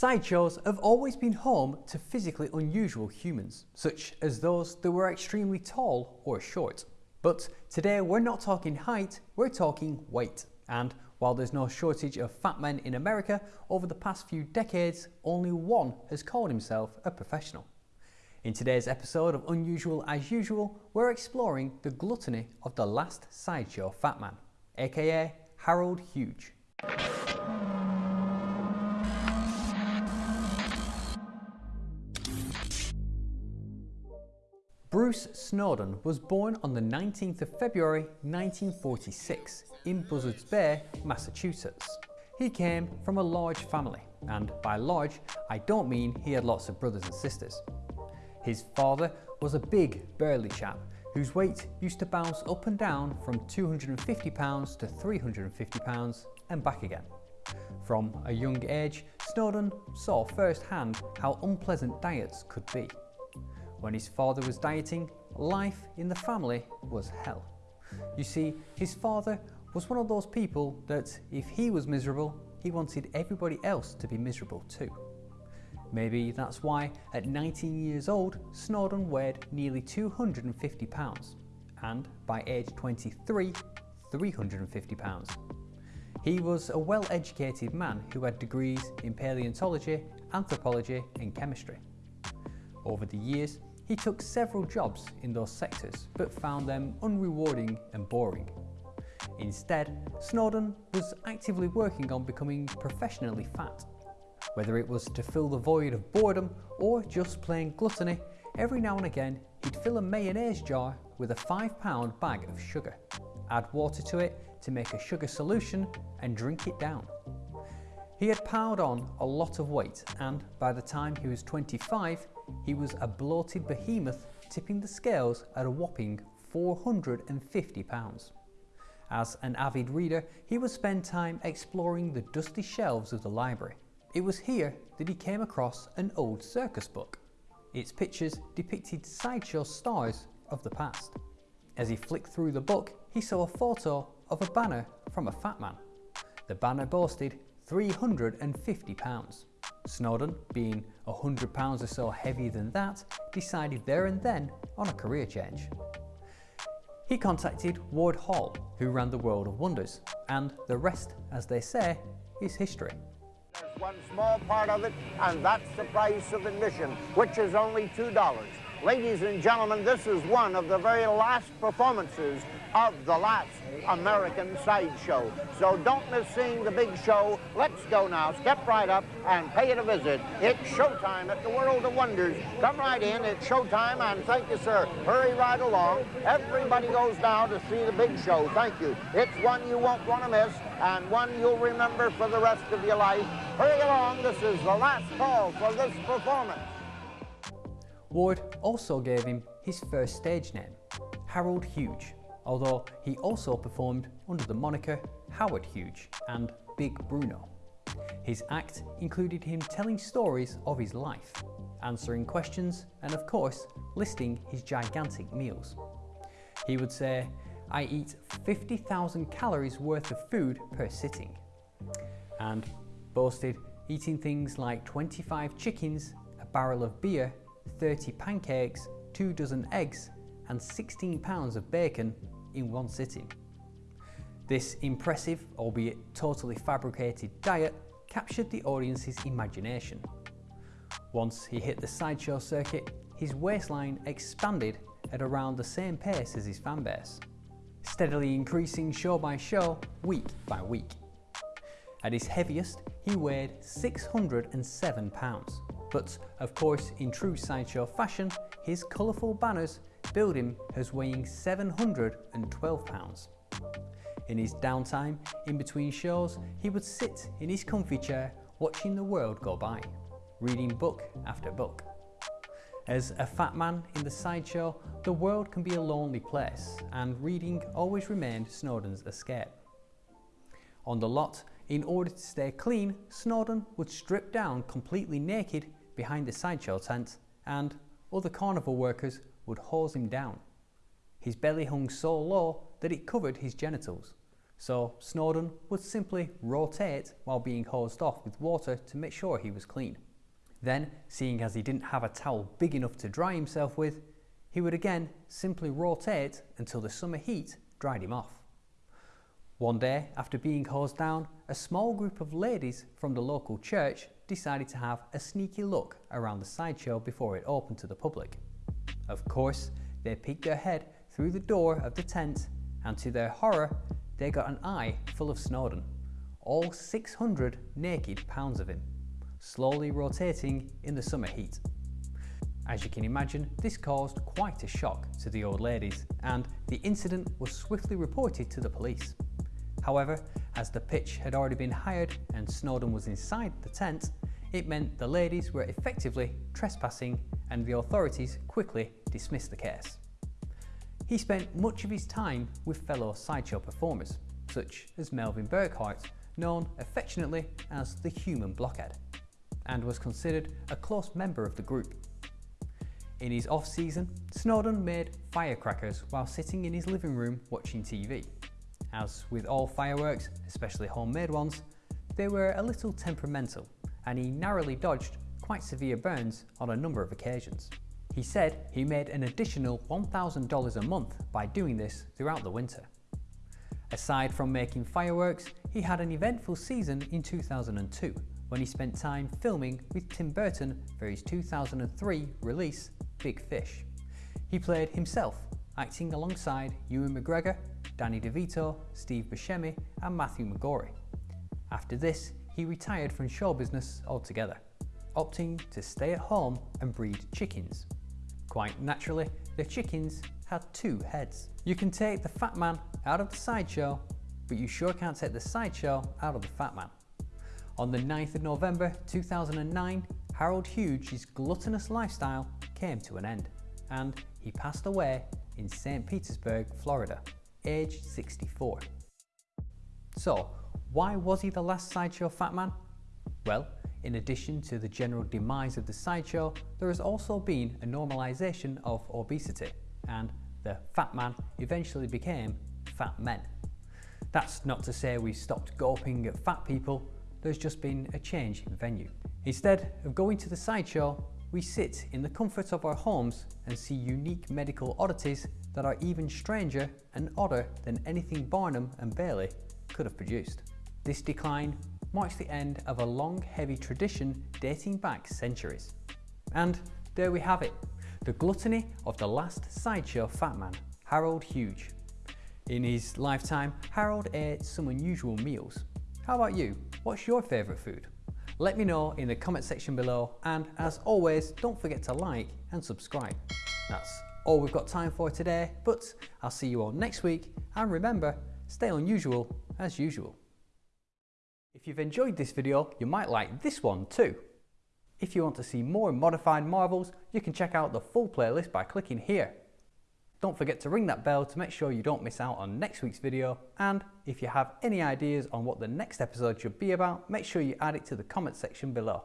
Sideshows have always been home to physically unusual humans, such as those that were extremely tall or short. But today we're not talking height, we're talking weight. And while there's no shortage of fat men in America, over the past few decades, only one has called himself a professional. In today's episode of Unusual as Usual, we're exploring the gluttony of the last sideshow fat man, aka Harold Huge. Bruce Snowden was born on the 19th of February 1946 in Buzzards Bay, Massachusetts. He came from a large family, and by large, I don't mean he had lots of brothers and sisters. His father was a big, burly chap whose weight used to bounce up and down from 250 pounds to 350 pounds and back again. From a young age, Snowden saw firsthand how unpleasant diets could be. When his father was dieting, life in the family was hell. You see, his father was one of those people that if he was miserable, he wanted everybody else to be miserable too. Maybe that's why at 19 years old, Snowden weighed nearly 250 pounds and by age 23, 350 pounds. He was a well-educated man who had degrees in paleontology, anthropology and chemistry. Over the years, he took several jobs in those sectors but found them unrewarding and boring. Instead, Snowden was actively working on becoming professionally fat. Whether it was to fill the void of boredom or just plain gluttony, every now and again he'd fill a mayonnaise jar with a £5 bag of sugar, add water to it to make a sugar solution and drink it down. He had piled on a lot of weight and by the time he was 25 he was a bloated behemoth tipping the scales at a whopping 450 pounds. As an avid reader, he would spend time exploring the dusty shelves of the library. It was here that he came across an old circus book. Its pictures depicted sideshow stars of the past. As he flicked through the book, he saw a photo of a banner from a fat man. The banner boasted 350 pounds. Snowden, being 100 pounds or so heavier than that, decided there and then on a career change. He contacted Ward Hall, who ran the World of Wonders, and the rest, as they say, is history. There's one small part of it, and that's the price of admission, which is only $2. Ladies and gentlemen, this is one of the very last performances of the last American sideshow. So don't miss seeing the big show. Let's go now. Step right up and pay it a visit. It's showtime at the World of Wonders. Come right in. It's showtime, and thank you, sir. Hurry right along. Everybody goes now to see the big show. Thank you. It's one you won't want to miss, and one you'll remember for the rest of your life. Hurry along. This is the last call for this performance. Ward also gave him his first stage name, Harold Huge although he also performed under the moniker Howard Huge and Big Bruno. His act included him telling stories of his life, answering questions and of course listing his gigantic meals. He would say, I eat 50,000 calories worth of food per sitting and boasted eating things like 25 chickens, a barrel of beer, 30 pancakes, two dozen eggs and 16 pounds of bacon in one sitting. This impressive, albeit totally fabricated diet captured the audience's imagination. Once he hit the sideshow circuit, his waistline expanded at around the same pace as his fanbase, steadily increasing show by show, week by week. At his heaviest, he weighed 607 pounds. But of course, in true sideshow fashion, his colourful banners billed him as weighing 712 pounds. In his downtime, in between shows, he would sit in his comfy chair watching the world go by, reading book after book. As a fat man in the sideshow, the world can be a lonely place, and reading always remained Snowden's escape. On the lot, in order to stay clean, Snowden would strip down completely naked behind the sideshow tent, and other carnival workers would hose him down. His belly hung so low that it covered his genitals, so Snowden would simply rotate while being hosed off with water to make sure he was clean. Then, seeing as he didn't have a towel big enough to dry himself with, he would again simply rotate until the summer heat dried him off. One day, after being hosed down, a small group of ladies from the local church decided to have a sneaky look around the sideshow before it opened to the public. Of course, they peeked their head through the door of the tent and to their horror, they got an eye full of Snowden, all 600 naked pounds of him, slowly rotating in the summer heat. As you can imagine, this caused quite a shock to the old ladies and the incident was swiftly reported to the police. However, as the pitch had already been hired and Snowden was inside the tent, it meant the ladies were effectively trespassing and the authorities quickly dismissed the case. He spent much of his time with fellow sideshow performers, such as Melvin Burkhart, known affectionately as the Human Blockhead, and was considered a close member of the group. In his off-season, Snowden made firecrackers while sitting in his living room watching TV. As with all fireworks, especially homemade ones, they were a little temperamental and he narrowly dodged quite severe burns on a number of occasions. He said he made an additional $1,000 a month by doing this throughout the winter. Aside from making fireworks, he had an eventful season in 2002 when he spent time filming with Tim Burton for his 2003 release Big Fish. He played himself, acting alongside Ewan McGregor, Danny DeVito, Steve Buscemi and Matthew McGrory. After this, he retired from show business altogether, opting to stay at home and breed chickens. Quite naturally, the chickens had two heads. You can take the fat man out of the sideshow, but you sure can't take the sideshow out of the fat man. On the 9th of November 2009, Harold Huge's gluttonous lifestyle came to an end and he passed away in St. Petersburg, Florida, aged 64. So, why was he the last sideshow fat man? Well, in addition to the general demise of the sideshow, there has also been a normalisation of obesity and the fat man eventually became fat men. That's not to say we stopped gawping at fat people, there's just been a change in venue. Instead of going to the sideshow, we sit in the comfort of our homes and see unique medical oddities that are even stranger and odder than anything Barnum and Bailey could have produced. This decline marks the end of a long, heavy tradition dating back centuries. And there we have it, the gluttony of the last sideshow fat man, Harold Huge. In his lifetime, Harold ate some unusual meals. How about you? What's your favourite food? Let me know in the comment section below and as always don't forget to like and subscribe. That's all we've got time for today but I'll see you all next week and remember stay unusual as usual. If you've enjoyed this video you might like this one too. If you want to see more modified marvels you can check out the full playlist by clicking here. Don't forget to ring that bell to make sure you don't miss out on next week's video and if you have any ideas on what the next episode should be about, make sure you add it to the comment section below.